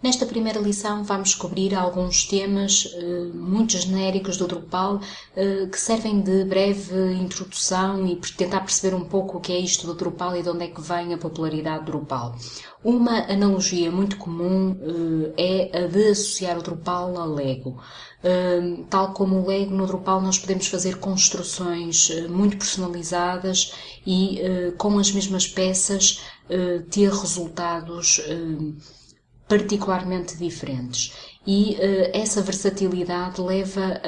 Nesta primeira lição vamos descobrir alguns temas uh, muito genéricos do Drupal uh, que servem de breve introdução e tentar perceber um pouco o que é isto do Drupal e de onde é que vem a popularidade do Drupal. Uma analogia muito comum uh, é a de associar o Drupal ao Lego. tal como o Lego, no Drupal nós podemos fazer construções muito personalizadas e com as mesmas peças ter resultados particularmente diferentes. E uh, essa versatilidade leva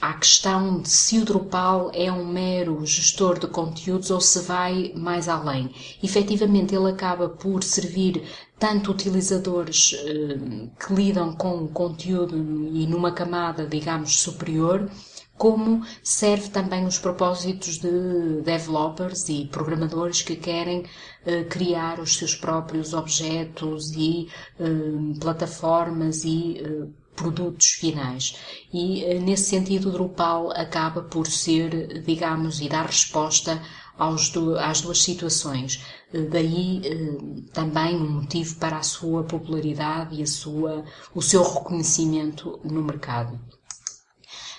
à questão de se o Drupal é um mero gestor de conteúdos ou se vai mais além. Efetivamente, ele acaba por servir tanto utilizadores uh, que lidam com o conteúdo e numa camada, digamos, superior, como serve também os propósitos de developers e programadores que querem uh, criar os seus próprios objetos e uh, plataformas e uh, produtos finais. E nesse sentido Drupal acaba por ser, digamos, e dar resposta do, às duas situações. Daí também um motivo para a sua popularidade e a sua, o seu reconhecimento no mercado.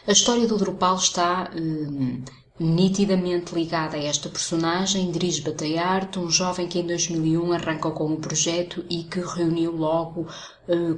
A história do Drupal está nitidamente ligada a esta personagem, Dries Bataillard, um jovem que em 2001 arrancou com o projeto e que reuniu logo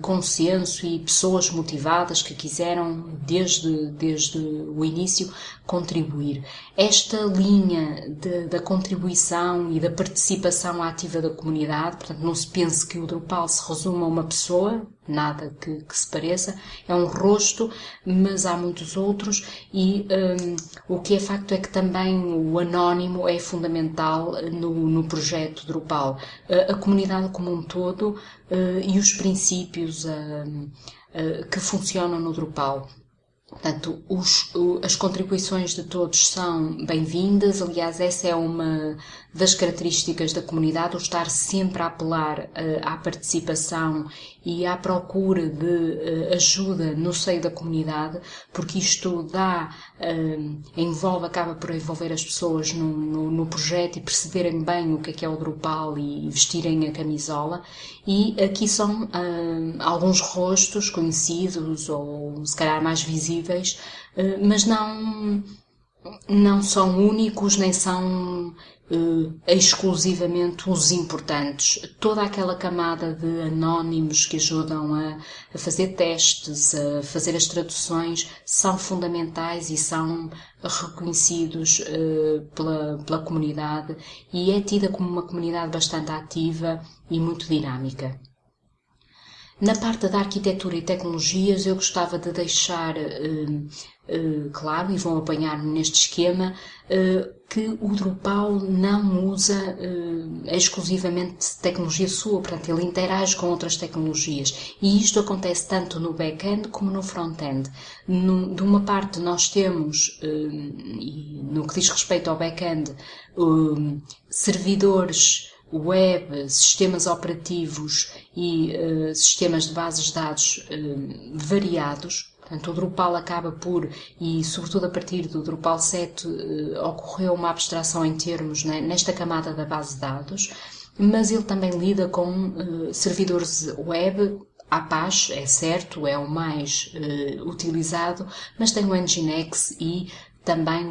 consenso e pessoas motivadas que quiseram, desde, desde o início, contribuir. Esta linha de, da contribuição e da participação ativa da comunidade, portanto, não se pense que o Drupal se resume a uma pessoa, nada que, que, se pareça, é um rosto, mas há muitos outros e um, o que é facto é que também o anónimo é fundamental no, no projeto Drupal. A, a comunidade como um todo e os princípios uh, uh, que funcionam no Drupal. Portanto, os, as contribuições de todos são bem-vindas. Aliás, essa é uma das características da comunidade, o estar sempre a apelar uh, à participação e à procura de uh, ajuda no seio da comunidade, porque isto dá, uh, envolve, acaba por envolver as pessoas no, no, no, projeto e perceberem bem o que é que é o Drupal e vestirem a camisola. E aqui são alguns rostos conhecidos ou se calhar mais visíveis, mas não não são únicos nem são uh, exclusivamente os importantes. Toda aquela camada de anónimos que ajudam a, a, fazer testes, a fazer as traduções, são fundamentais e são reconhecidos uh, pela, pela comunidade e é tida como uma comunidade bastante ativa e muito dinâmica. Na parte da arquitetura e tecnologias, eu gostava de deixar uh, uh, claro, e vão apanhar-me neste esquema, uh, que o Drupal não usa exclusivamente tecnologia sua, portanto, ele interage com outras tecnologias. E isto acontece tanto no back-end como no front-end. De uma parte, nós temos, no que diz respeito ao back-end, servidores web, sistemas operativos e uh, sistemas de bases de dados uh, variados. Portanto, o Drupal acaba por, e sobretudo a partir do Drupal 7, uh, eh, ocorreu uma abstração em termos né, nesta camada da base de dados, mas ele também lida com servidores web, Apache, é certo, é o mais utilizado, mas tem o Nginx e também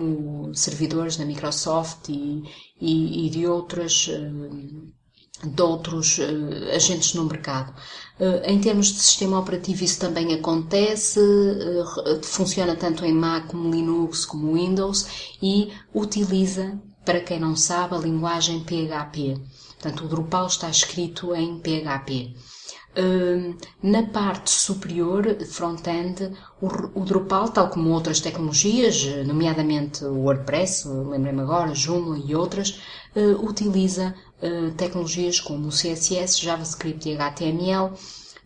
os servidores da Microsoft e, e, e de outras eh, de outros uh, agentes no mercado. Uh, em termos de sistema operativo, isso também acontece, funciona tanto em Mac como Linux como Windows e utiliza, para quem não sabe, a linguagem PHP. Portanto, o Drupal está escrito em PHP. Na parte superior, front-end, o, Drupal, tal como outras tecnologias, nomeadamente o WordPress, lembrei-me agora, Joomla e outras, eh, utiliza eh, tecnologias como o CSS, JavaScript e HTML,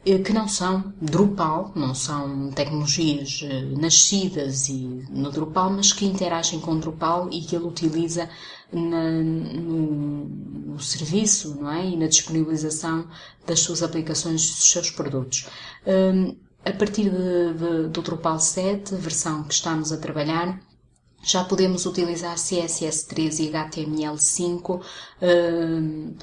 eh, que não são Drupal, não são tecnologias nascidas no Drupal, mas que interagem com Drupal e que ele utiliza na, no, no, serviço não é? e na disponibilização das suas aplicações, dos seus produtos. Um, a partir de, de, do Drupal 7, versão que estamos a trabalhar, já podemos utilizar CSS3 e HTML5 um,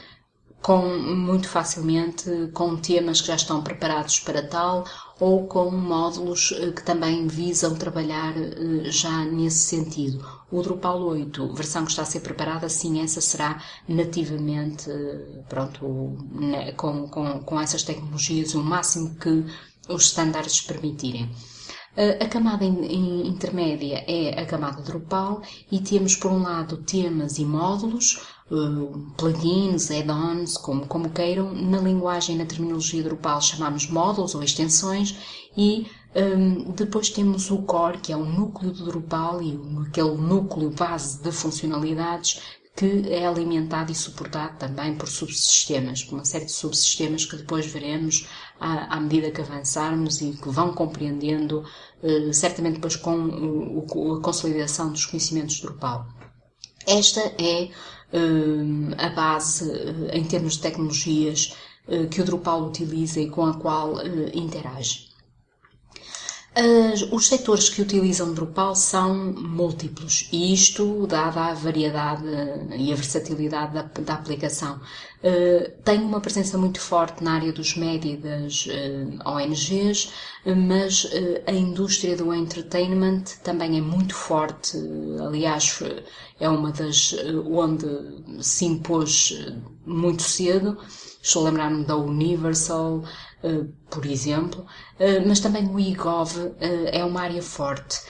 com muito facilmente com temas que já estão preparados para tal ou com módulos eh, que também visam trabalhar eh, já nesse sentido. O Drupal 8, versão que está a ser preparada, sim, essa será nativamente, eh, pronto, com, com, com essas tecnologias, o máximo que os estándares permitirem. A camada intermédia é a camada Drupal e temos, por um lado, temas e módulos, plugins, add-ons, como, como queiram. Na linguagem, na terminologia Drupal, chamamos módulos ou extensões e um, depois temos o core, que é o núcleo do Drupal e aquele núcleo base de funcionalidades que é alimentado e suportado também por subsistemas, por uma série de subsistemas que depois veremos à, à medida que avançarmos e que vão compreendendo, uh, certamente depois com uh, a consolidação dos conhecimentos Drupal. Esta é uh, a base, em termos de tecnologias, que o Drupal utiliza e com a qual interage. As, os setores que utilizam Drupal são múltiplos e isto, dada a variedade e a versatilidade da, da aplicação, uh, tem uma presença muito forte na área dos média e das uh, eh, ONGs, mas uh, a indústria do entertainment também é muito forte. aliás, é uma das onde se impôs muito cedo. Estou a lembrar-me da Universal, por exemplo, eh, mas também o eGov eh, é uma área forte.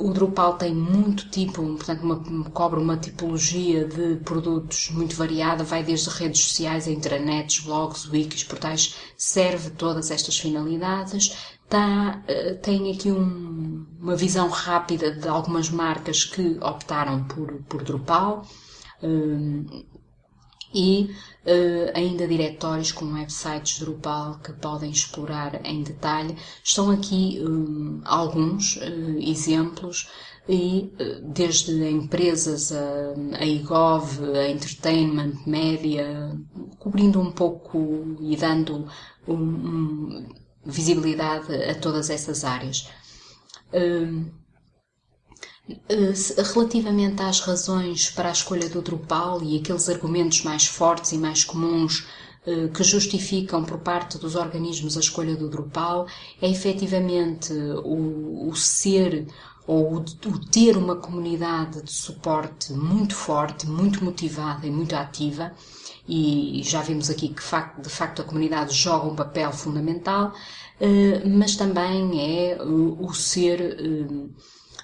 O Drupal tem muito tipo, portanto, uma, cobre uma tipologia de produtos muito variada, vai desde redes sociais a intranets, blogs, wikis, portais, serve todas estas finalidades. Tá, tem aqui um, uma visão rápida de algumas marcas que optaram por, por Drupal e uh, ainda diretórios com websites Drupal que podem explorar em detalhe. Estão aqui um, alguns uh, exemplos e desde empresas a, a IGOV, a Entertainment, Média, cobrindo um pouco e dando um, um, visibilidade a todas essas áreas. Eh, relativamente às razões para a escolha do Drupal e aqueles argumentos mais fortes e mais comuns eh, que justificam por parte dos organismos a escolha do Drupal é efetivamente o, o ser ou o, o, ter uma comunidade de suporte muito forte, muito motivada e muito ativa, e já vimos aqui que de facto a comunidade joga um papel fundamental, eh, mas também é o ser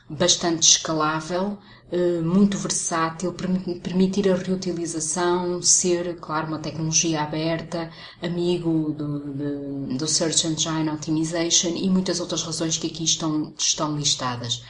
bastante escalável, eh, muito versátil, permitir a reutilização, ser, claro, uma tecnologia aberta, amigo do, do Search Engine Optimization e muitas outras razões que aqui estão, estão listadas.